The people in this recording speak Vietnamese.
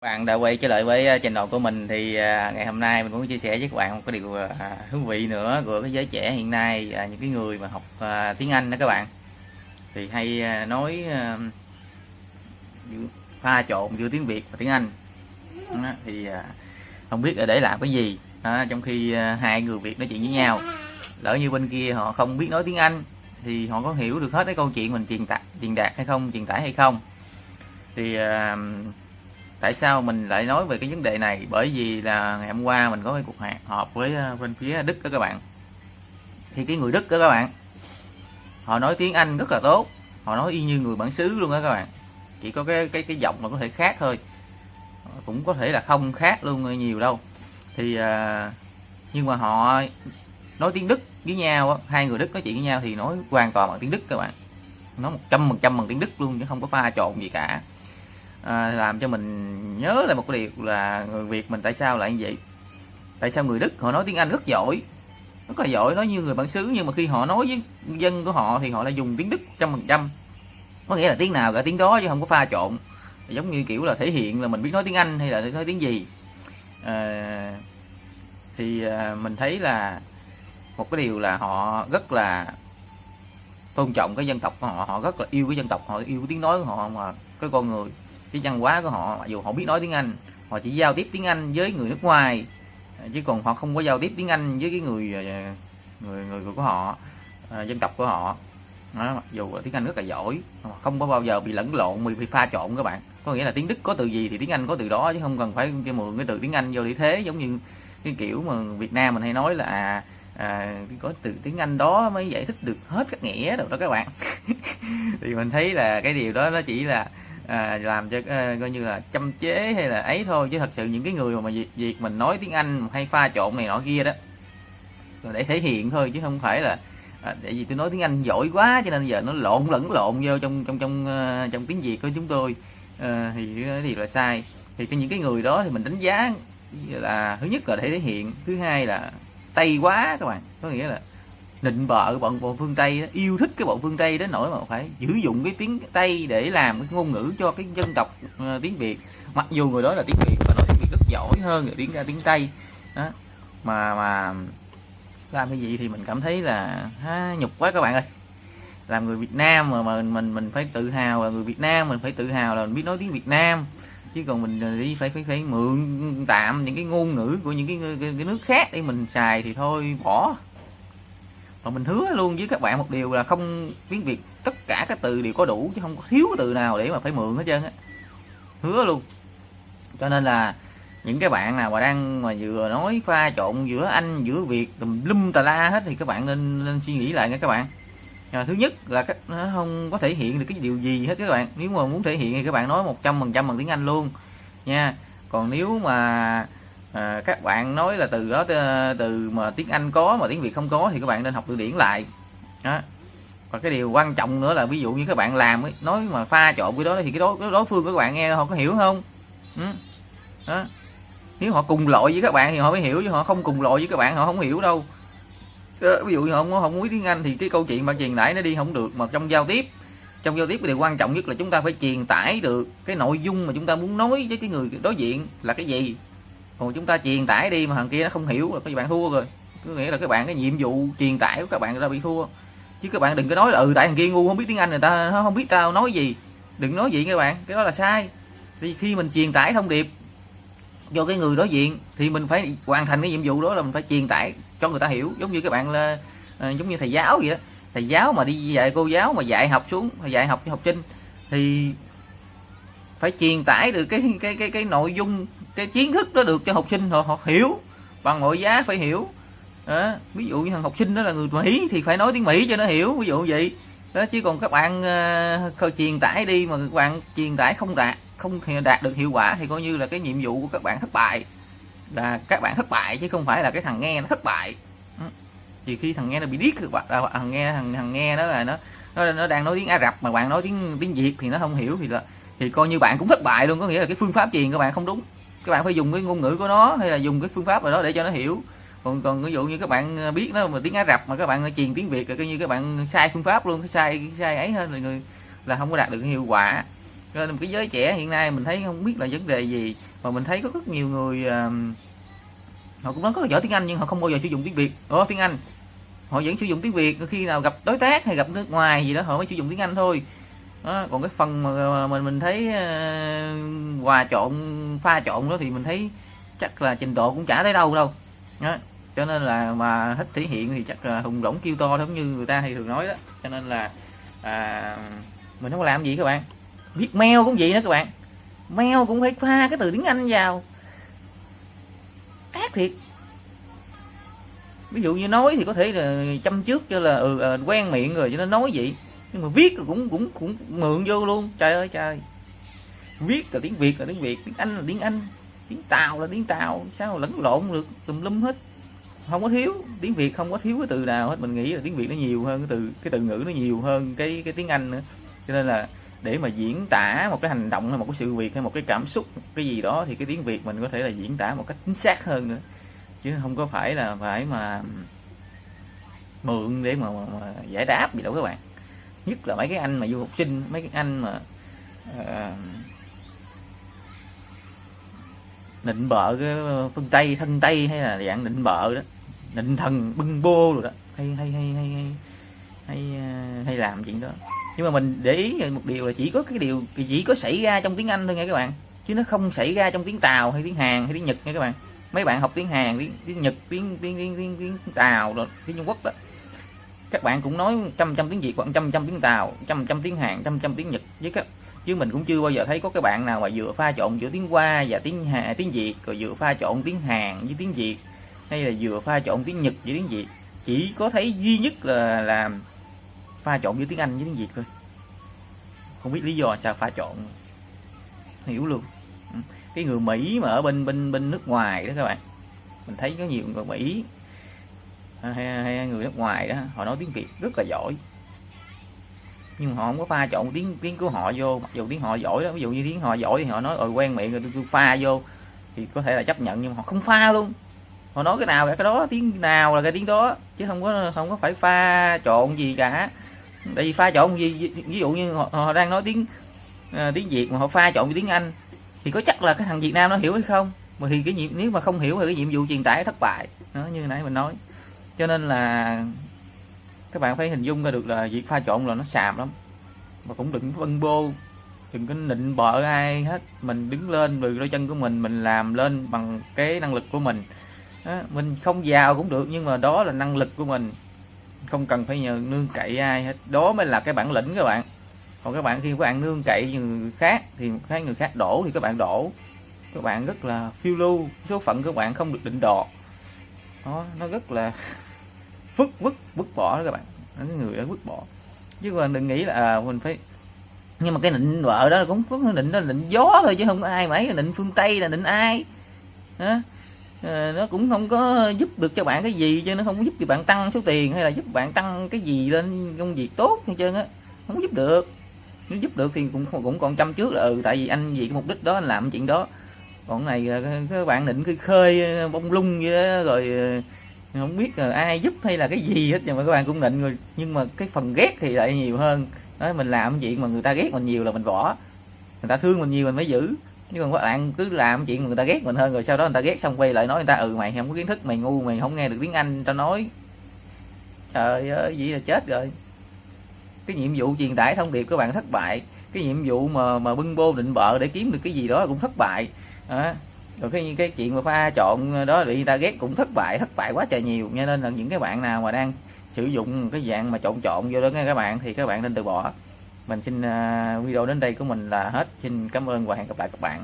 bạn đã quay trở lại với ờ, trình độ của mình thì ờ, ngày hôm nay mình muốn chia sẻ với các bạn một cái điều ờ, thú vị nữa của cái giới trẻ hiện nay những cái người mà học tiếng Anh đó các bạn. Thì hay nói pha trộn giữa tiếng Việt và tiếng Anh. Đó, thì không biết là để làm cái gì. Đó, trong khi hai người Việt nói chuyện với nhau lỡ như bên kia họ không biết nói tiếng Anh thì họ có hiểu được hết cái câu chuyện mình truyền đạt truyền đạt hay không truyền tải hay không. Thì tại sao mình lại nói về cái vấn đề này? Bởi vì là ngày hôm qua mình có cái cuộc họp với ờ, bên phía Đức đó các bạn. Thì cái người Đức đó các bạn, họ nói tiếng Anh rất là tốt. Họ nói y như người bản xứ luôn đó các bạn. Chỉ có cái cái cái giọng mà có thể khác thôi. Cũng có thể là không khác luôn nhiều đâu. Thì ờ, nhưng mà họ nói tiếng Đức với nhau hai người Đức nói chuyện với nhau thì nói hoàn toàn bằng tiếng Đức các bạn. Nói một trăm phần trăm bằng tiếng Đức luôn chứ không có pha trộn gì cả à, làm cho mình nhớ lại một cái điều là người Việt mình tại sao lại như vậy? Tại sao người Đức họ nói tiếng Anh rất giỏi? Rất là giỏi nói như người bản xứ nhưng mà khi họ nói với dân của họ thì họ lại dùng tiếng Đức trăm phần trăm. Có nghĩa là tiếng nào cả tiếng đó chứ không có pha trộn. Giống như kiểu là thể hiện là mình biết nói tiếng Anh hay là nói tiếng gì. À, thì à, mình thấy là một cái điều là họ rất là tôn trọng cái dân tộc của họ họ rất là yêu cái dân tộc họ yêu cái tiếng nói của họ mà cái con người cái văn hóa của họ mặc dù họ biết nói tiếng Anh họ chỉ giao tiếp tiếng Anh với người nước ngoài chứ còn họ không có giao tiếp tiếng Anh với cái người ờ, người người của họ ờ, dân tộc của họ. Đó, mặc dù tiếng Anh rất là giỏi không có bao giờ bị lẫn lộn bị, bị pha trộn các bạn. Có nghĩa là tiếng Đức có từ gì thì tiếng Anh có từ đó chứ không cần phải cho mượn cái từ tiếng Anh vô để thế giống như cái kiểu mà Việt Nam mình hay nói là à, à, có từ tiếng Anh đó mới giải thích được hết các nghĩa đâu đó các bạn. Thì mình thấy là cái điều đó nó chỉ là à, làm cho à, coi như là châm chế hay là ấy thôi. Chứ thật sự những cái người mà việc, việc mình nói tiếng Anh hay pha trộn này nọ kia đó là để thể hiện thôi chứ không phải là à, để vì tôi nói tiếng Anh giỏi quá cho nên giờ nó lộn lẫn lộn vô trong trong trong uh, trong tiếng Việt của chúng tôi. À, thì cái là sai. Thì cái những cái người đó thì mình đánh giá là thứ nhất là để thể hiện thứ hai là tây quá các bạn. Có nghĩa là nịnh bợ bọn bọn phương tây đó, yêu thích cái bọn phương tây đến nỗi mà phải sử dụng cái tiếng tây để làm cái ngôn ngữ cho cái dân tộc uh, tiếng việt. Mặc dù người đó là tiếng việt và nói tiếng việt rất giỏi hơn người tiếng ra tiếng tây. Đó. Mà mà làm cái gì thì mình cảm thấy là ha, nhục quá các bạn ơi. Làm người Việt Nam mà mình mình mình phải tự hào là người Việt Nam mình phải tự hào là mình biết nói tiếng Việt Nam. Chứ còn mình ờ, đi phải phải phải mượn tạm những cái ngôn ngữ của những cái, cái, cái nước khác để mình xài thì thôi bỏ và mình hứa luôn với các bạn một điều là không tiếng Việt tất cả các từ đều có đủ chứ không có thiếu từ nào để mà phải mượn hết trơn á. Hứa luôn. Cho nên là những cái bạn nào mà đang mà vừa nói pha trộn giữa anh giữa việt tùm lum tà la hết thì các bạn nên, nên suy nghĩ lại nha các bạn. À, thứ nhất là các nó không có thể hiện được cái điều gì hết các bạn. Nếu mà muốn thể hiện thì các bạn nói một trăm phần trăm bằng tiếng anh luôn nha. Còn nếu mà à, các bạn nói là từ đó từ mà tiếng anh có mà tiếng việt không có thì các bạn nên học từ điển lại. Đó. Và cái điều quan trọng nữa là ví dụ như các bạn làm ấy, nói mà pha trộn cái đó thì cái đối, cái đối phương của các bạn nghe họ có hiểu không? Ừ. đó. Nếu họ cùng loại với các bạn thì họ mới hiểu chứ họ không cùng loại với các bạn họ không hiểu đâu. Ví dụ như họ không không biết tiếng anh thì cái câu chuyện bạn truyền tải nó đi không được mà trong giao tiếp trong giao tiếp cái điều quan trọng nhất là chúng ta phải truyền tải được cái nội dung mà chúng ta muốn nói với cái người đối diện là cái gì còn chúng ta truyền tải đi mà thằng kia nó không hiểu là các bạn thua rồi. Có nghĩa là các bạn cái nhiệm vụ truyền tải của các bạn ra bị thua. Chứ các bạn đừng có nói là ừ tại thằng kia ngu không biết tiếng anh người ta nó không biết tao nói gì. Đừng nói vậy các bạn cái đó là sai. Thì khi mình truyền tải thông điệp cho cái người đối diện thì mình phải hoàn thành cái nhiệm vụ đó là mình phải truyền tải cho người ta hiểu. Giống như các bạn là à, giống như thầy giáo vậy đó. Thầy giáo mà đi dạy cô giáo mà dạy học xuống dạy học cho học sinh thì phải truyền tải được cái cái cái cái nội dung cái kiến thức đó được cho học sinh họ, họ hiểu bằng mọi giá phải hiểu. Đó. ví dụ như thằng học sinh đó là người mỹ thì phải nói tiếng mỹ cho nó hiểu ví dụ vậy. Đó chứ còn các bạn uh, truyền tải đi mà các bạn truyền tải không đạt không đạt được hiệu quả thì coi như là cái nhiệm vụ của các bạn thất bại. Là các bạn thất bại chứ không phải là cái thằng nghe nó thất bại. Ừ. Thì khi thằng nghe nó bị điếc các bạn à, thằng nghe thằng thằng nghe đó là nó nó, nó đang nói tiếng Ả Rập mà bạn nói tiếng tiếng Việt thì nó không hiểu thì là thì coi như bạn cũng thất bại luôn. Có nghĩa là cái phương pháp truyền các bạn không đúng các bạn phải dùng cái ngôn ngữ của nó hay là dùng cái phương pháp nào đó để cho nó hiểu. Còn còn ví dụ như các bạn à, biết nó mà tiếng Ả Rập mà các bạn à, truyền tiếng Việt là coi như các bạn sai phương pháp luôn sai sai ấy hơn là người là không có đạt được hiệu quả. Cho nên cái giới trẻ hiện nay mình thấy không biết là vấn đề gì mà mình thấy có rất nhiều người uh, họ cũng nói có giỏi tiếng Anh nhưng họ không bao giờ sử dụng tiếng Việt. Ồ tiếng Anh. Họ vẫn sử dụng tiếng Việt khi nào gặp đối tác hay gặp nước ngoài gì đó họ mới sử dụng tiếng Anh thôi. Đó, còn cái phần mà mình mình thấy uh, hòa trộn pha trộn đó thì mình thấy chắc là trình độ cũng chả tới đâu đâu. Đó. cho nên là mà thích thể hiện thì chắc là hùng rỗng kêu to giống như người ta hay thường nói đó. Cho nên là à, mình không làm gì các bạn. Viết mail cũng vậy đó các bạn. Mail cũng phải pha cái từ tiếng anh vào. Ác thiệt. Ví dụ như nói thì có thể là chăm trước cho là ừ, à, quen miệng rồi cho nó nói vậy. Nhưng mà viết cũng cũng cũng mượn vô luôn. Trời ơi trời viết là tiếng việt là tiếng việt tiếng anh là tiếng anh tiếng tàu là tiếng tàu sao lẫn lộn được tùm lum hết. Không có thiếu tiếng việt không có thiếu cái từ nào hết mình nghĩ là tiếng việt nó nhiều hơn cái từ cái từ ngữ nó nhiều hơn cái cái tiếng anh nữa. Cho nên là để mà diễn tả một cái hành động hay một cái sự việc hay một cái cảm xúc cái gì đó thì cái tiếng việt mình có thể là diễn tả một cách chính xác hơn nữa. Chứ không có phải là phải mà mượn để mà, mà, mà giải đáp gì đâu các bạn. Nhất là mấy cái anh mà du học sinh mấy cái anh mà uh, nịnh bợ cái phương tây thân tây hay là dạng nịnh bợ đó. Nịnh thần bưng bô rồi đó. Hay hay hay hay hay hay, à, hay làm chuyện đó. Nhưng mà mình để ý một điều là chỉ có cái điều chỉ có xảy ra trong tiếng anh thôi nha các bạn. Chứ nó không xảy ra trong tiếng tàu hay tiếng hàn hay tiếng nhật nha các bạn. Mấy bạn học tiếng hàn tiếng, tiếng nhật tiếng tiếng tiếng tiếng, tiếng tàu rồi tiếng trung quốc đó. Các bạn cũng nói trăm trăm tiếng việt khoảng trăm trăm tiếng tàu trăm trăm tiếng hàn trăm trăm tiếng nhật với các chứ mình cũng chưa bao giờ thấy có cái bạn nào mà vừa pha trộn giữa tiếng hoa và tiếng hà tiếng việt rồi vừa pha trộn tiếng hàn với tiếng việt hay là vừa pha trộn tiếng nhật với tiếng việt. Chỉ có thấy duy nhất là làm pha trộn giữa tiếng anh với tiếng việt thôi. Không biết lý do sao pha trộn hiểu luôn. Ừ. Cái người mỹ mà ở bên bên bên nước ngoài đó các bạn mình thấy có nhiều người mỹ à, hay, hay người nước ngoài đó họ nói tiếng việt rất là giỏi nhưng họ không có pha trộn tiếng tiếng của họ vô. Mặc dù tiếng họ giỏi đó ví dụ như tiếng họ giỏi thì họ nói ơi quen miệng rồi tôi, tôi pha vô. Thì có thể là chấp nhận nhưng họ không pha luôn. Họ nói cái nào cái đó tiếng nào là cái tiếng đó chứ không có không có phải pha trộn gì cả. Tại vì pha trộn gì ví dụ như họ, họ đang nói tiếng uh, tiếng việt mà họ pha trộn với tiếng anh thì có chắc là cái thằng việt nam nó hiểu hay không? Mà thì cái nhiệm nếu mà không hiểu thì cái nhiệm vụ truyền tải thất bại. Nó như nãy mình nói. Cho nên là các bạn phải hình dung ra được là việc pha trộn là nó xàm lắm. Mà cũng đừng vân bô đừng có nịnh bợ ai hết. Mình đứng lên từ đôi chân của mình mình làm lên bằng cái năng lực của mình. Đó, mình không giàu cũng được nhưng mà đó là năng lực của mình. Không cần phải nhờ nương cậy ai hết. Đó mới là cái bản lĩnh các bạn. Còn các bạn khi các bạn nương cậy người khác thì cái người khác đổ thì các bạn đổ. Các bạn rất là phiêu lưu. Số phận các bạn không được định đoạt. Đó nó rất là vứt vứt vứt bỏ đó các bạn. Cái người đó vứt bỏ. Chứ còn đừng nghĩ là à, mình phải nhưng mà cái định vợ đó cũng có định đó định gió thôi chứ không có ai mấy định phương tây là định ai. À, nó cũng không có giúp được cho bạn cái gì chứ nó không có giúp cho bạn tăng số tiền hay là giúp bạn tăng cái gì lên công việc tốt hay trơn á. Không giúp được. Nếu giúp được thì cũng cũng còn chăm trước là ừ tại vì anh vì cái mục đích đó anh làm chuyện đó. Còn này các bạn định cái khơi ờ, bông lung vậy đó, rồi ờ, không biết là ai giúp hay là cái gì hết nhưng mà các bạn cũng định rồi. Nhưng mà cái phần ghét thì lại nhiều hơn. Đó mình làm chuyện mà người ta ghét mình nhiều là mình bỏ. Người ta thương mình nhiều mình mới giữ. Nhưng còn các bạn cứ làm chuyện mà người ta ghét mình hơn rồi sau đó người ta ghét xong quay lại nói người ta ừ mày không có kiến thức mày ngu mày không nghe được tiếng anh ta nói. Trời ơi vậy là chết rồi. Cái nhiệm vụ truyền tải thông điệp các bạn thất bại. Cái nhiệm vụ mà mà bưng bô định bợ để kiếm được cái gì đó cũng thất bại. À, rồi cái cái chuyện mà pha trộn đó bị người ta ghét cũng thất bại thất bại quá trời nhiều. Cho nên là những cái bạn nào mà đang sử dụng cái dạng mà trộn trộn vô đó nghe các bạn thì các bạn nên từ bỏ. Mình xin uh, video đến đây của mình là hết. Xin cảm ơn và hẹn gặp lại các bạn.